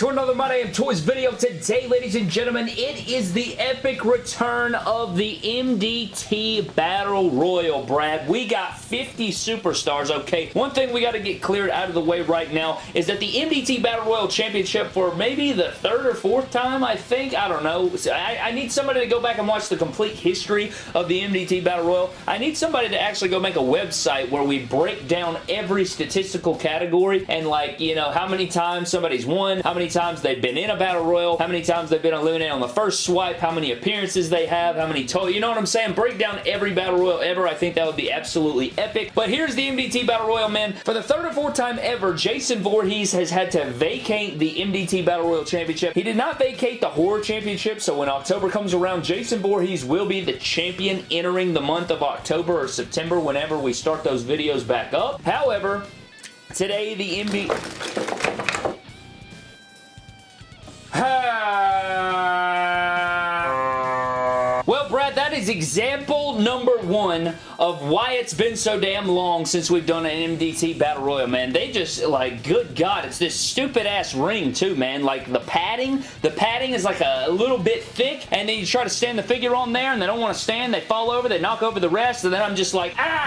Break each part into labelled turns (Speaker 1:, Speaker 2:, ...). Speaker 1: to another My Damn Toys video. Today, ladies and gentlemen, it is the epic return of the MDT Battle Royal, Brad. We got 50 superstars, okay? One thing we got to get cleared out of the way right now is that the MDT Battle Royal Championship for maybe the third or fourth time, I think. I don't know. I, I need somebody to go back and watch the complete history of the MDT Battle Royal. I need somebody to actually go make a website where we break down every statistical category and like, you know, how many times somebody's won, how many times they've been in a battle royal, how many times they've been eliminated on the first swipe, how many appearances they have, how many total, you know what I'm saying? Break down every battle royal ever. I think that would be absolutely epic. But here's the MDT battle royal, man. For the third or fourth time ever, Jason Voorhees has had to vacate the MDT battle royal championship. He did not vacate the horror championship, so when October comes around, Jason Voorhees will be the champion entering the month of October or September whenever we start those videos back up. However, today the MDT. that is example number one of why it's been so damn long since we've done an MDT Battle Royal, man. They just, like, good God, it's this stupid-ass ring, too, man. Like, the padding, the padding is, like, a little bit thick, and then you try to stand the figure on there, and they don't want to stand, they fall over, they knock over the rest, and then I'm just like, ah!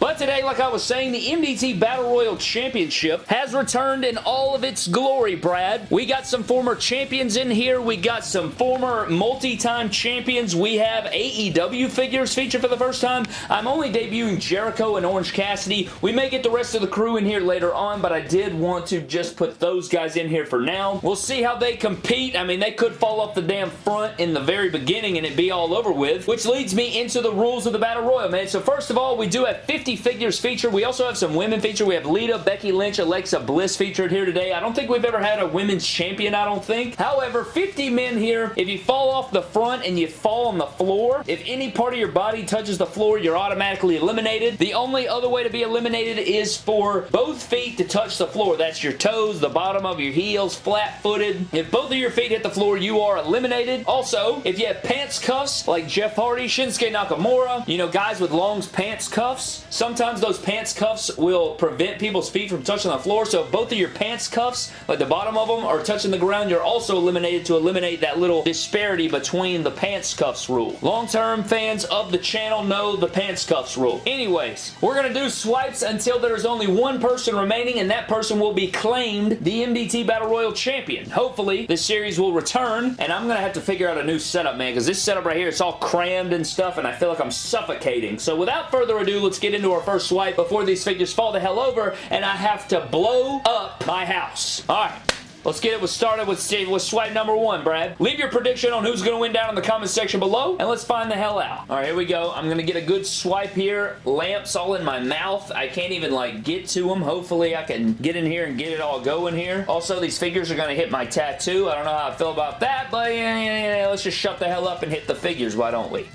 Speaker 1: But today, like I was saying, the MDT Battle Royal Championship has returned in all of its glory, Brad. We got some former champions in here. We got some former multi-time champions. We have AEW figures featured for the first time. I'm only debuting Jericho and Orange Cassidy. We may get the rest of the crew in here later on, but I did want to just put those guys in here for now. We'll see how they compete. I mean, they could fall off the damn front in the very beginning and it be all over with, which leads me into the rules of the Battle Royal, man. So first of all, we do have 50 50 figures feature. We also have some women feature. We have Lita, Becky Lynch, Alexa Bliss featured here today. I don't think we've ever had a women's champion, I don't think. However, 50 men here, if you fall off the front and you fall on the floor, if any part of your body touches the floor, you're automatically eliminated. The only other way to be eliminated is for both feet to touch the floor. That's your toes, the bottom of your heels, flat-footed. If both of your feet hit the floor, you are eliminated. Also, if you have pants cuffs, like Jeff Hardy, Shinsuke Nakamura, you know, guys with long pants cuffs, Sometimes those pants cuffs will prevent people's feet from touching the floor, so if both of your pants cuffs, like the bottom of them, are touching the ground, you're also eliminated to eliminate that little disparity between the pants cuffs rule. Long-term fans of the channel know the pants cuffs rule. Anyways, we're going to do swipes until there is only one person remaining, and that person will be claimed the MDT Battle Royal Champion. Hopefully, this series will return, and I'm going to have to figure out a new setup, man, because this setup right here, it's all crammed and stuff, and I feel like I'm suffocating. So without further ado, let's get into into our first swipe before these figures fall the hell over, and I have to blow up my house. All right. Let's get it started with, with swipe number one, Brad. Leave your prediction on who's going to win down in the comment section below, and let's find the hell out. All right, here we go. I'm going to get a good swipe here. Lamps all in my mouth. I can't even, like, get to them. Hopefully, I can get in here and get it all going here. Also, these figures are going to hit my tattoo. I don't know how I feel about that, but yeah, yeah, yeah, let's just shut the hell up and hit the figures, why don't we?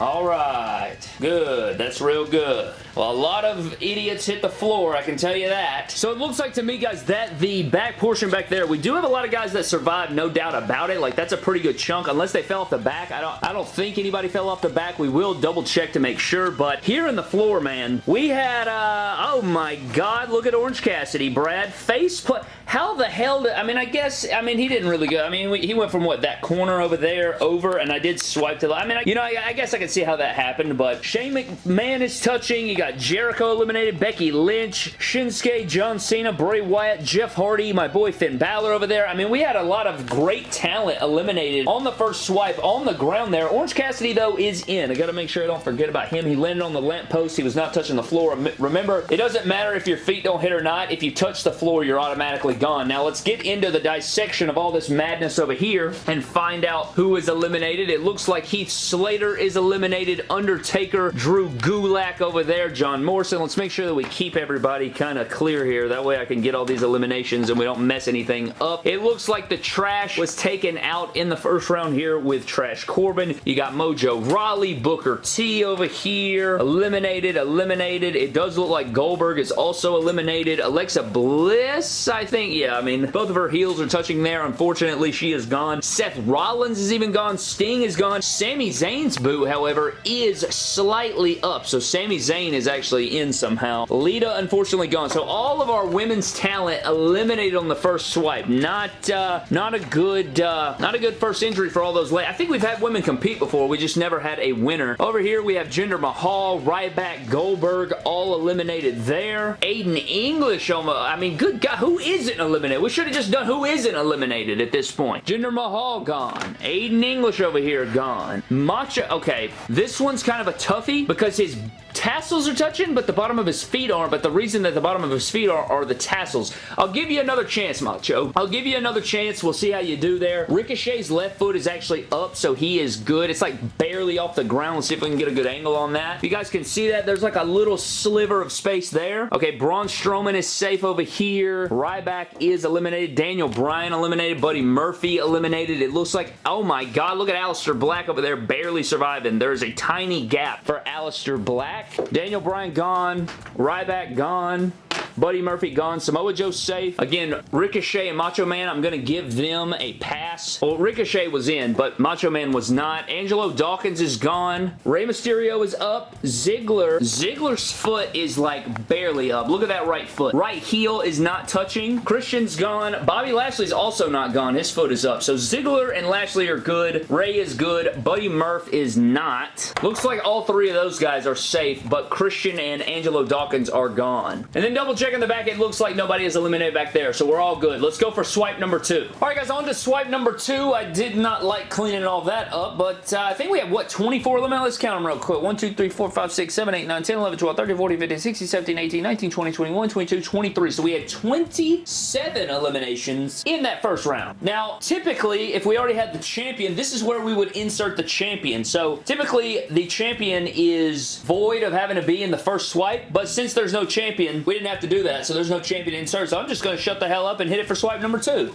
Speaker 1: All right. Good. That's real good. Well, a lot of idiots hit the floor, I can tell you that. So it looks like to me, guys, that the back portion back there, we do have a lot of guys that survived, no doubt about it. Like, that's a pretty good chunk, unless they fell off the back. I don't, I don't think anybody fell off the back. We will double check to make sure, but here in the floor, man, we had, uh, oh my god, look at Orange Cassidy, Brad, face put how the hell did, I mean, I guess, I mean, he didn't really go, I mean, we, he went from, what, that corner over there, over, and I did swipe to the, I mean, I, you know, I, I, guess I could see how that happened, but Shane McMahon is touching, you got Jericho eliminated, Becky Lynch, Shinsuke, John Cena, Bray Wyatt, Jeff Hardy, my boy Finn Balor over there, I mean, we had a lot of great talent eliminated on the first swipe, on the ground there, Orange Cassidy, though, is in, I gotta make sure I don't forget about him, he landed on the lamppost, he was not touching the floor, remember, it doesn't matter if your feet don't hit or not, if you touch the floor, you're automatically gone. Now let's get into the dissection of all this madness over here and find out who is eliminated. It looks like Heath Slater is eliminated. Undertaker, Drew Gulak over there, John Morrison. Let's make sure that we keep everybody kind of clear here. That way I can get all these eliminations and we don't mess anything up. It looks like the trash was taken out in the first round here with Trash Corbin. You got Mojo Rawley, Booker T over here. Eliminated, eliminated. It does look like Goldberg is also eliminated. Alexa Bliss, I think, think, yeah, I mean, both of her heels are touching there. Unfortunately, she is gone. Seth Rollins is even gone. Sting is gone. Sami Zayn's boot, however, is slightly up. So Sami Zayn is actually in somehow. Lita, unfortunately, gone. So all of our women's talent eliminated on the first swipe. Not uh, not a good uh, not a good first injury for all those ladies. I think we've had women compete before. We just never had a winner. Over here, we have Jinder Mahal, Ryback, Goldberg, all eliminated there. Aiden English, almost. Oh I mean, good God, who is it? isn't eliminated. We should have just done who isn't eliminated at this point. Jinder Mahal gone. Aiden English over here gone. Macho, okay. This one's kind of a toughie because his tassels are touching, but the bottom of his feet aren't. But the reason that the bottom of his feet are are the tassels. I'll give you another chance, Macho. I'll give you another chance. We'll see how you do there. Ricochet's left foot is actually up, so he is good. It's like barely off the ground. Let's see if we can get a good angle on that. you guys can see that, there's like a little sliver of space there. Okay, Braun Strowman is safe over here. Ryback is eliminated. Daniel Bryan eliminated. Buddy Murphy eliminated. It looks like, oh my god, look at Aleister Black over there barely surviving. There's a tiny gap for Aleister Black. Daniel Bryan gone. Ryback gone. Buddy Murphy gone. Samoa Joe safe. Again, Ricochet and Macho Man, I'm going to give them a pass. Well, Ricochet was in, but Macho Man was not. Angelo Dawkins is gone. Rey Mysterio is up. Ziggler. Ziggler's foot is like barely up. Look at that right foot. Right heel is not touching. Christian's gone. Bobby Lashley's also not gone. His foot is up. So Ziggler and Lashley are good. Rey is good. Buddy Murph is not. Looks like all three of those guys are safe, but Christian and Angelo Dawkins are gone. And then double check in the back, it looks like nobody is eliminated back there, so we're all good. Let's go for swipe number two. All right, guys, on to swipe number two. I did not like cleaning all that up, but uh, I think we have, what, 24 eliminated? Let's count them real quick. 1, 2, 3, 4, 5, 6, 7, 8, 9, 10, 11, 12, 13, 14, 15, 16, 17, 18, 19, 20, 21, 22, 23. So we had 27 eliminations in that first round. Now, typically, if we already had the champion, this is where we would insert the champion. So typically, the champion is void of having to be in the first swipe, but since there's no champion, we didn't have to do that, so there's no champion insert. So I'm just going to shut the hell up and hit it for swipe number two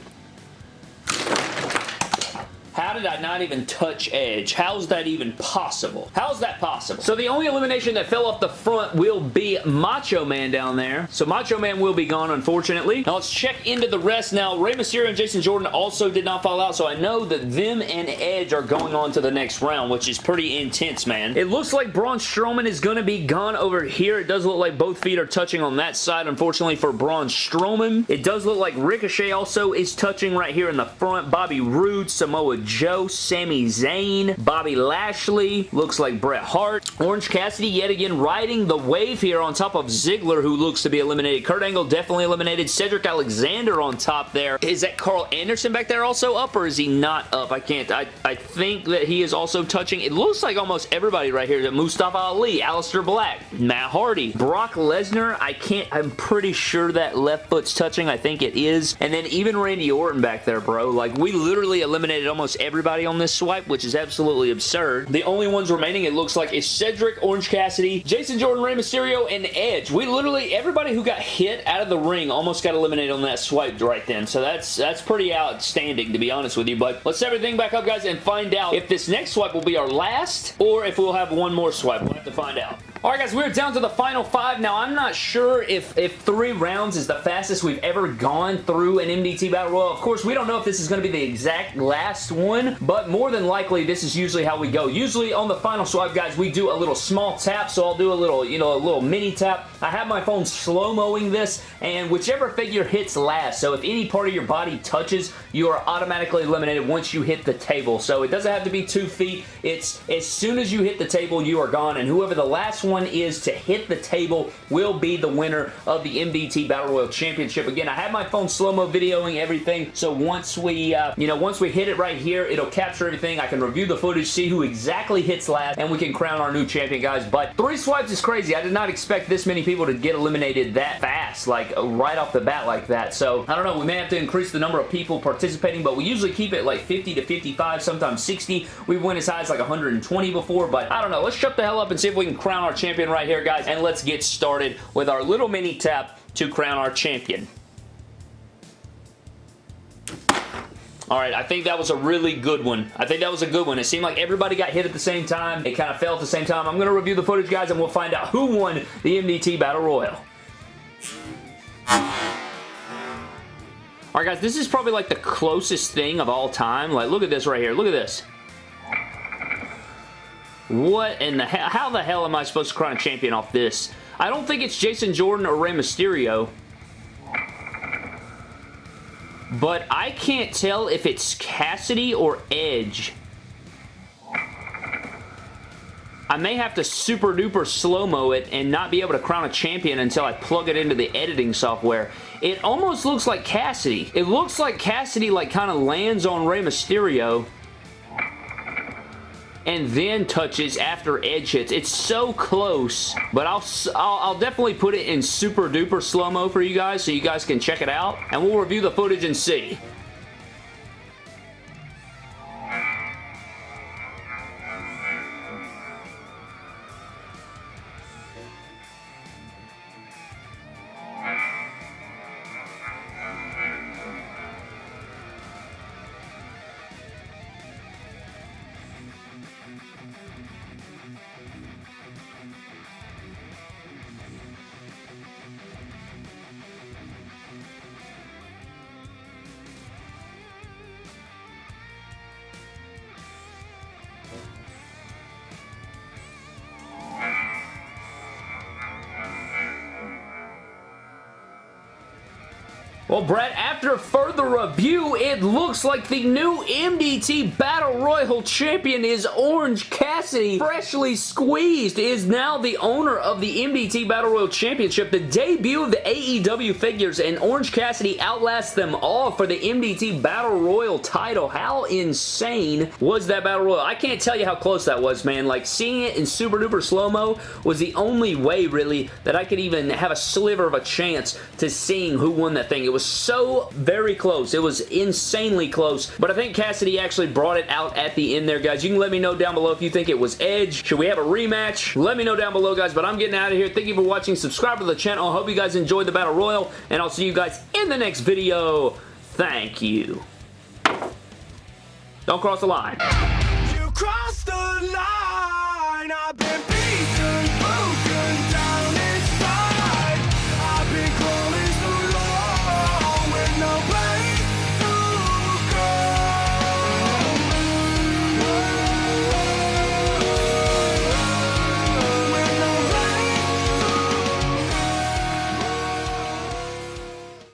Speaker 1: did I not even touch Edge? How's that even possible? How's that possible? So the only elimination that fell off the front will be Macho Man down there. So Macho Man will be gone, unfortunately. Now let's check into the rest. Now, Rey Mysterio and Jason Jordan also did not fall out, so I know that them and Edge are going on to the next round, which is pretty intense, man. It looks like Braun Strowman is going to be gone over here. It does look like both feet are touching on that side, unfortunately, for Braun Strowman. It does look like Ricochet also is touching right here in the front. Bobby Roode, Samoa Joe, Joe, Sami Zayn, Bobby Lashley, looks like Bret Hart. Orange Cassidy yet again riding the wave here on top of Ziggler, who looks to be eliminated. Kurt Angle definitely eliminated. Cedric Alexander on top there. Is that Karl Anderson back there also up, or is he not up? I can't. I, I think that he is also touching. It looks like almost everybody right here. Mustafa Ali, Aleister Black, Matt Hardy, Brock Lesnar. I can't. I'm pretty sure that left foot's touching. I think it is. And then even Randy Orton back there, bro. Like, we literally eliminated almost every everybody on this swipe, which is absolutely absurd. The only ones remaining, it looks like, is Cedric, Orange Cassidy, Jason Jordan, Rey Mysterio, and Edge. We literally, everybody who got hit out of the ring almost got eliminated on that swipe right then. So that's that's pretty outstanding, to be honest with you. But let's set everything back up, guys, and find out if this next swipe will be our last or if we'll have one more swipe. We'll have to find out. All right, guys, we're down to the final five. Now, I'm not sure if, if three rounds is the fastest we've ever gone through an MDT Battle Royal. Of course, we don't know if this is going to be the exact last one, but more than likely, this is usually how we go. Usually, on the final swipe, guys, we do a little small tap, so I'll do a little, you know, a little mini tap. I have my phone slow-moing this, and whichever figure hits last, so if any part of your body touches, you are automatically eliminated once you hit the table. So it doesn't have to be two feet. It's as soon as you hit the table, you are gone, and whoever the last one is to hit the table will be the winner of the MDT Battle Royal Championship. Again, I have my phone slow-mo videoing everything, so once we, uh, you know, once we hit it right here, it'll capture everything. I can review the footage, see who exactly hits last, and we can crown our new champion, guys. But three swipes is crazy. I did not expect this many people to get eliminated that fast, like right off the bat like that. So, I don't know. We may have to increase the number of people participating, but we usually keep it like 50 to 55, sometimes 60. We went as high as like 120 before, but I don't know. Let's shut the hell up and see if we can crown our champion champion right here, guys, and let's get started with our little mini tap to crown our champion. All right, I think that was a really good one. I think that was a good one. It seemed like everybody got hit at the same time. It kind of fell at the same time. I'm going to review the footage, guys, and we'll find out who won the MDT Battle Royal. All right, guys, this is probably like the closest thing of all time. Like, look at this right here. Look at this. What in the hell? How the hell am I supposed to crown a champion off this? I don't think it's Jason Jordan or Rey Mysterio. But I can't tell if it's Cassidy or Edge. I may have to super duper slow-mo it and not be able to crown a champion until I plug it into the editing software. It almost looks like Cassidy. It looks like Cassidy like kind of lands on Rey Mysterio and then touches after edge hits. It's so close, but I'll, I'll, I'll definitely put it in super duper slow-mo for you guys so you guys can check it out, and we'll review the footage and see. Well, Brett. after further review, it looks like the new MDT Battle Royal Champion is Orange Cassidy. Freshly squeezed is now the owner of the MDT Battle Royal Championship, the debut of the AEW figures, and Orange Cassidy outlasts them all for the MDT Battle Royal title. How insane was that Battle Royal? I can't tell you how close that was, man. Like, seeing it in super duper slow-mo was the only way, really, that I could even have a sliver of a chance to seeing who won that thing. It was so very close. It was insanely close, but I think Cassidy actually brought it out at the end there, guys. You can let me know down below if you think it was Edge. Should we have a rematch? Let me know down below, guys, but I'm getting out of here. Thank you for watching. Subscribe to the channel. I hope you guys enjoyed the Battle Royal, and I'll see you guys in the next video. Thank you. Don't cross the line.